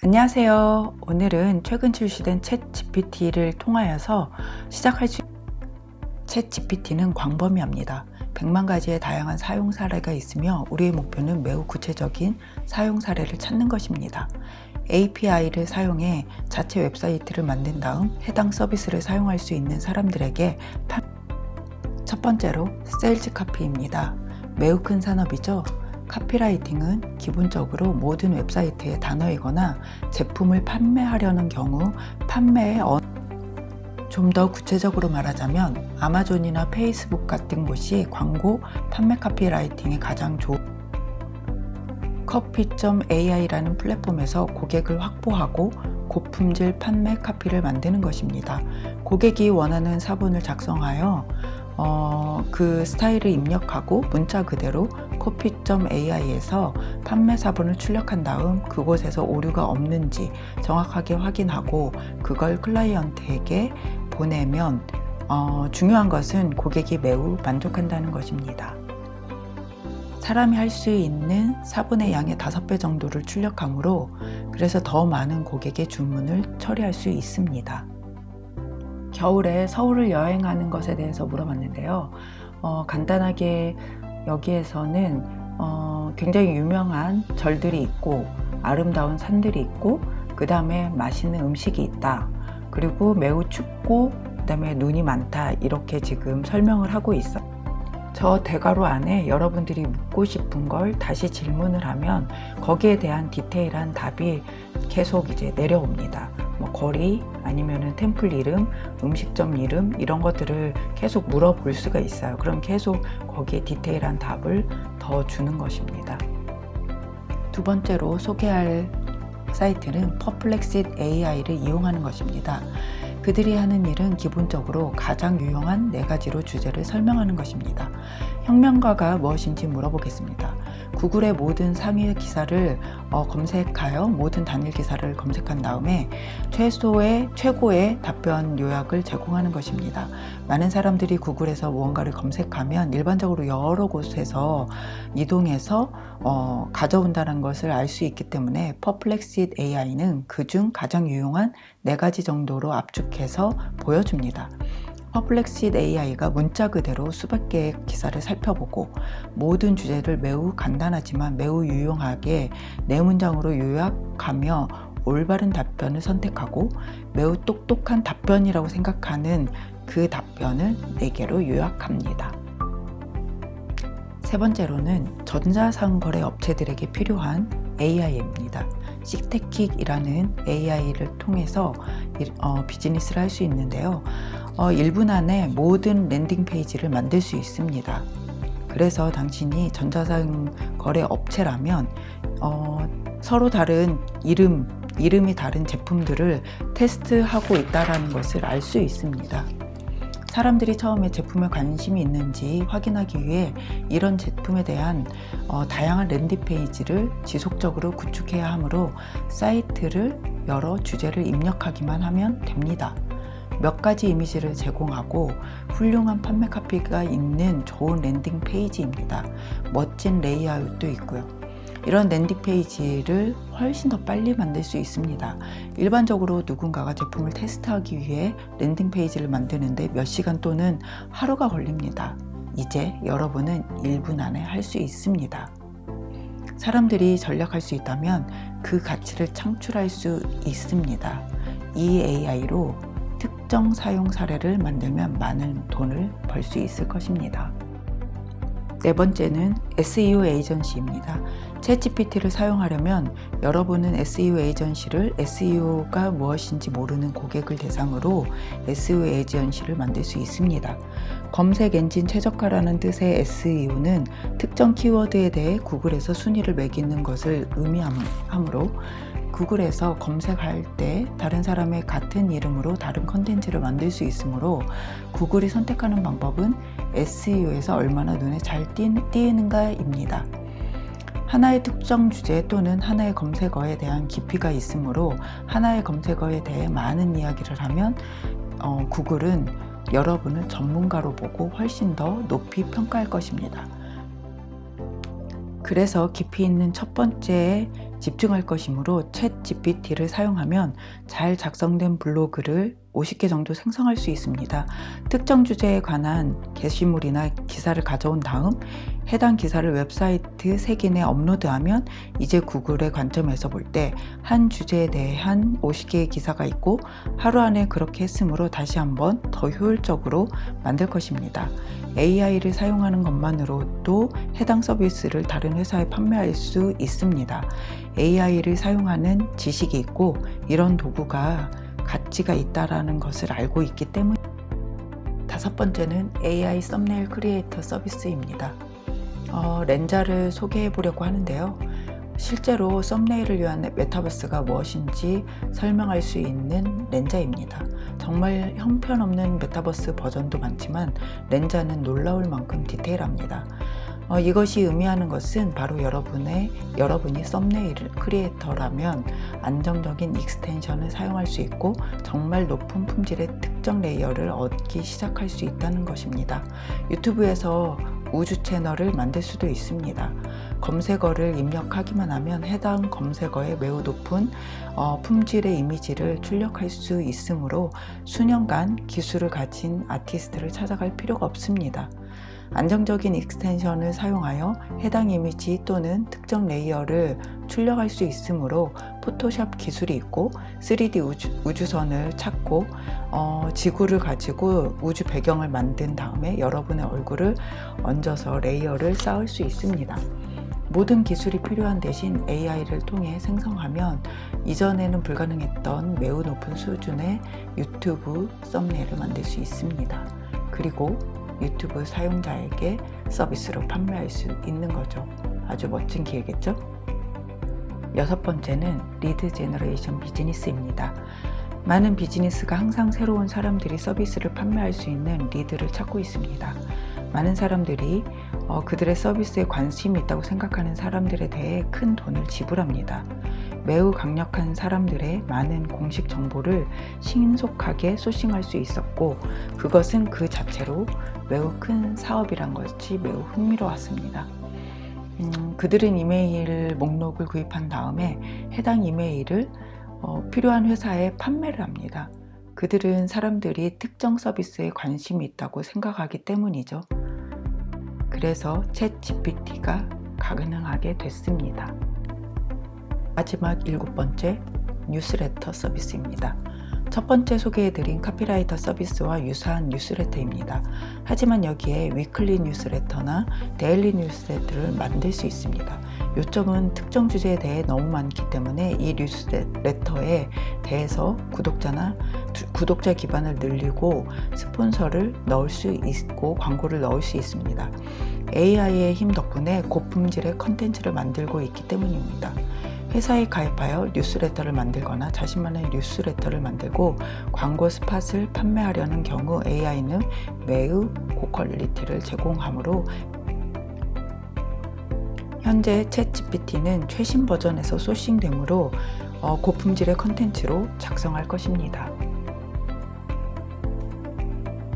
안녕하세요. 오늘은 최근 출시된 ChatGPT를 통하여서 시작할 수 ChatGPT는 광범위합니다. 100만 가지의 다양한 사용 사례가 있으며 우리의 목표는 매우 구체적인 사용 사례를 찾는 것입니다. API를 사용해 자체 웹사이트를 만든 다음 해당 서비스를 사용할 수 있는 사람들에게 첫 번째로 sales copy입니다. 매우 큰 산업이죠. 카피라이팅은 기본적으로 모든 웹사이트의 단어이거나 제품을 판매하려는 경우 판매의 어... 좀더 구체적으로 말하자면 아마존이나 페이스북 같은 곳이 광고 판매 카피라이팅에 가장 좋은 커피.ai라는 플랫폼에서 고객을 확보하고 고품질 판매 카피를 만드는 것입니다. 고객이 원하는 사본을 작성하여 어, 그 스타일을 입력하고 문자 그대로 커피.ai에서 판매 사본을 출력한 다음 그곳에서 오류가 없는지 정확하게 확인하고 그걸 클라이언트에게 보내면 어, 중요한 것은 고객이 매우 만족한다는 것입니다. 사람이 할 수 있는 4분의 양의 5배 정도를 출력하므로 그래서 더 많은 고객의 주문을 처리할 수 있습니다. 겨울에 서울을 여행하는 것에 대해서 물어봤는데요. 어, 간단하게 여기에서는 어, 굉장히 유명한 절들이 있고 아름다운 산들이 있고 그 다음에 맛있는 음식이 있다. 그리고 매우 춥고 그 다음에 눈이 많다. 이렇게 지금 설명을 하고 있어. 저 대괄호 안에 여러분들이 묻고 싶은 걸 다시 질문을 하면 거기에 대한 디테일한 답이 계속 이제 내려옵니다 뭐 거리 아니면은 템플 이름 음식점 이름 이런 것들을 계속 물어볼 수가 있어요 그럼 계속 거기에 디테일한 답을 더 주는 것입니다 두 번째로 소개할 사이트는 퍼플렉싯 AI를 이용하는 것입니다. 그들이 하는 일은 기본적으로 가장 유용한 네 가지로 주제를 설명하는 것입니다. 혁명가가 무엇인지 물어보겠습니다. 구글의 모든 상위 기사를 어, 검색하여 모든 단일 기사를 검색한 다음에 최소의 최고의 답변 요약을 제공하는 것입니다. 많은 사람들이 구글에서 무언가를 검색하면 일반적으로 여러 곳에서 이동해서 어, 가져온다는 것을 알 수 있기 때문에 Perplexity AI는 그중 가장 유용한 네 가지 정도로 압축해서 보여줍니다. Perplexity AI가 문자 그대로 수백 개의 기사를 살펴보고 모든 주제를 매우 간단하지만 매우 유용하게 네 문장으로 요약하며 올바른 답변을 선택하고 매우 똑똑한 답변이라고 생각하는 그 답변을 4개로 요약합니다. 세 번째로는 전자상거래 업체들에게 필요한 AI입니다. 식테킥이라는 AI를 통해서 어, 비즈니스를 할 수 있는데요. 어, 1분 안에 모든 landing page를 만들 수 있습니다. 그래서 당신이 전자상 거래 업체라면 어, 서로 다른 이름, 이름이 다른 제품들을 테스트하고 있다는 것을 알 수 있습니다. 사람들이 처음에 제품에 관심이 있는지 확인하기 위해 이런 제품에 대한 어, 다양한 landing page를 지속적으로 구축해야 하므로 사이트를 여러 주제를 입력하기만 하면 됩니다. 몇 가지 이미지를 제공하고 훌륭한 판매 카피가 있는 좋은 landing page입니다. 멋진 레이아웃도 있고요. 이런 landing page를 훨씬 더 빨리 만들 수 있습니다. 일반적으로 누군가가 제품을 테스트하기 위해 landing page를 만드는데 몇 시간 또는 하루가 걸립니다. 이제 여러분은 1분 안에 할 수 있습니다. 사람들이 전략할 수 있다면 그 가치를 창출할 수 있습니다. 이 AI로 특정 사용 사례를 만들면 많은 돈을 벌 수 있을 것입니다. 네 번째는 SEO 에이전시입니다. 챗GPT를 사용하려면 여러분은 SEO 에이전시를 SEO가 무엇인지 모르는 고객을 대상으로 SEO 에이전시를 만들 수 있습니다. 검색 엔진 최적화라는 뜻의 SEO는 특정 키워드에 대해 구글에서 순위를 매기는 것을 의미하므로 구글에서 검색할 때 다른 사람의 같은 이름으로 다른 컨텐츠를 만들 수 있으므로 구글이 선택하는 방법은 SEO에서 얼마나 눈에 잘 띄는가입니다. 하나의 특정 주제 또는 하나의 검색어에 대한 깊이가 있으므로 하나의 검색어에 대해 많은 이야기를 하면 어, 구글은 여러분을 전문가로 보고 훨씬 더 높이 평가할 것입니다. 그래서 깊이 있는 첫 번째 집중할 것이므로 챗 GPT를 사용하면 잘 작성된 블로그를 50개 정도 생성할 수 있습니다. 특정 주제에 관한 게시물이나 기사를 가져온 다음 해당 기사를 웹사이트 3개 내 업로드하면 이제 구글의 관점에서 볼 때 한 주제에 대한 50개의 기사가 있고 하루 안에 그렇게 했으므로 다시 한번 더 효율적으로 만들 것입니다. AI를 사용하는 것만으로도 해당 서비스를 다른 회사에 판매할 수 있습니다. AI를 사용하는 지식이 있고 이런 도구가 가치가 있다라는 것을 알고 있기 때문 다섯 번째는 AI 썸네일 크리에이터 서비스입니다. 어, 렌자를 소개해 보려고 하는데요. 실제로 썸네일을 위한 메타버스가 무엇인지 설명할 수 있는 렌자입니다. 정말 형편없는 메타버스 버전도 많지만 렌자는 놀라울 만큼 디테일합니다. 어, 이것이 의미하는 것은 바로 여러분의 여러분이 thumbnail creator라면 안정적인 extension을 사용할 수 있고 정말 높은 품질의 특정 layer를 얻기 시작할 수 있다는 것입니다. 유튜브에서 우주 채널을 만들 수도 있습니다. 검색어를 입력하기만 하면 해당 검색어에 매우 높은 어, 품질의 이미지를 출력할 수 있으므로 수년간 기술을 가진 아티스트를 찾아갈 필요가 없습니다. 안정적인 extension을 사용하여 해당 이미지 또는 특정 layer를 출력할 수 있으므로 포토샵 기술이 있고 3D 우주선을 찾고 어, 지구를 가지고 우주 배경을 만든 다음에 여러분의 얼굴을 얹어서 layer를 쌓을 수 있습니다. 모든 기술이 필요한 대신 AI를 통해 생성하면 이전에는 불가능했던 매우 높은 수준의 유튜브 thumbnail을 만들 수 있습니다. 그리고 유튜브 사용자에게 서비스로 판매할 수 있는 거죠. 아주 멋진 기회겠죠? 여섯 번째는 lead generation 비즈니스입니다. 많은 비즈니스가 항상 새로운 사람들이 서비스를 판매할 수 있는 lead를 찾고 있습니다. 많은 사람들이 어, 그들의 서비스에 관심이 있다고 생각하는 사람들에 대해 큰 돈을 지불합니다. 매우 강력한 사람들의 많은 공식 정보를 신속하게 소싱할 수 있었고 그것은 그 자체로 매우 큰 사업이란 것이 매우 흥미로웠습니다. 음, 그들은 이메일 목록을 구입한 다음에 해당 이메일을 어, 필요한 회사에 판매를 합니다. 그들은 사람들이 특정 서비스에 관심이 있다고 생각하기 때문이죠. 그래서 챗 GPT가 가능하게 됐습니다. 마지막 일곱 번째 뉴스레터 서비스입니다. 첫 번째 소개해드린 카피라이터 서비스와 유사한 뉴스레터입니다. 하지만 여기에 weekly 뉴스레터나 daily 뉴스레터를 만들 수 있습니다. 요점은 특정 주제에 대해 너무 많기 때문에 이 뉴스레터에 대해서 구독자나 구독자 기반을 늘리고 스폰서를 넣을 수 있고 광고를 넣을 수 있습니다. AI의 힘 덕분에 고품질의 컨텐츠를 만들고 있기 때문입니다. 회사에 가입하여 뉴스레터를 만들거나 자신만의 뉴스레터를 만들고 광고 spot을 판매하려는 경우 AI는 매우 고quality를 제공하므로 현재 챗 GPT는 최신 버전에서 sourcing되므로 어, 고품질의 컨텐츠로 작성할 것입니다.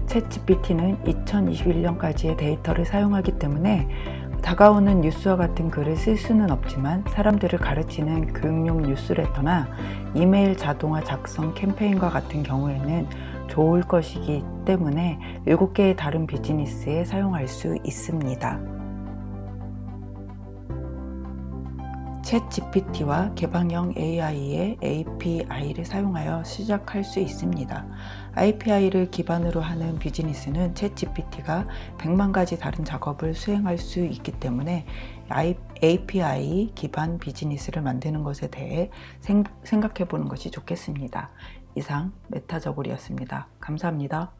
챗 GPT는 2021년까지의 데이터를 사용하기 때문에 다가오는 뉴스와 같은 글을 쓸 수는 없지만 사람들을 가르치는 교육용 뉴스레터나 이메일 자동화 작성 캠페인과 같은 경우에는 좋을 것이기 때문에 7개의 다른 비즈니스에 사용할 수 있습니다. 챗 GPT와 개방형 AI의 API를 사용하여 시작할 수 있습니다. API를 기반으로 하는 비즈니스는 챗 GPT가 100만 가지 다른 작업을 수행할 수 있기 때문에 API 기반 비즈니스를 만드는 것에 대해 생각해 보는 것이 좋겠습니다. 이상 메타저골이었습니다. 감사합니다.